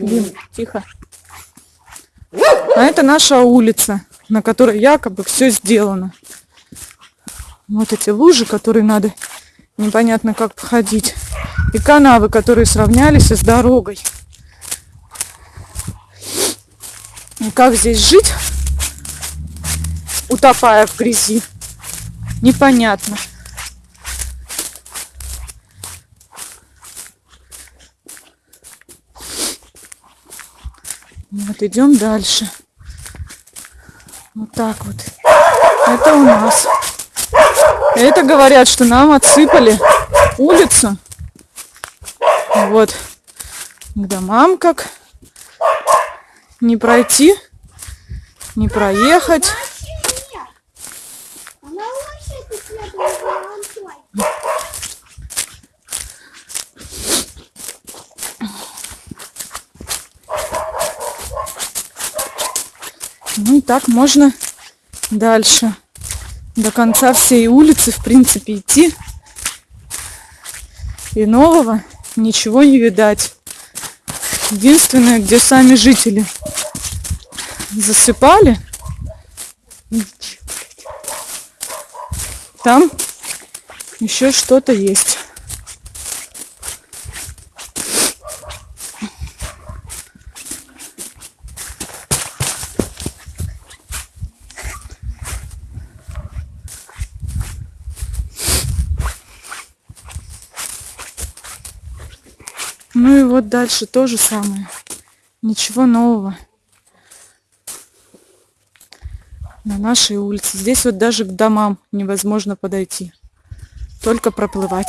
Дим, тихо. А это наша улица, на которой якобы все сделано. Вот эти лужи, которые надо непонятно как походить. И канавы, которые сравнялись с дорогой. И как здесь жить, утопая в грязи, непонятно. Вот идем дальше. Вот так вот. Это у нас. Это говорят, что нам отсыпали улицу. Вот. К домам как не пройти, не проехать. Ну и так можно дальше. До конца всей улицы, в принципе, идти. И нового ничего не видать. Единственное, где сами жители засыпали, там еще что-то есть. Ну и вот дальше то же самое. Ничего нового. На нашей улице. Здесь вот даже к домам невозможно подойти. Только проплывать.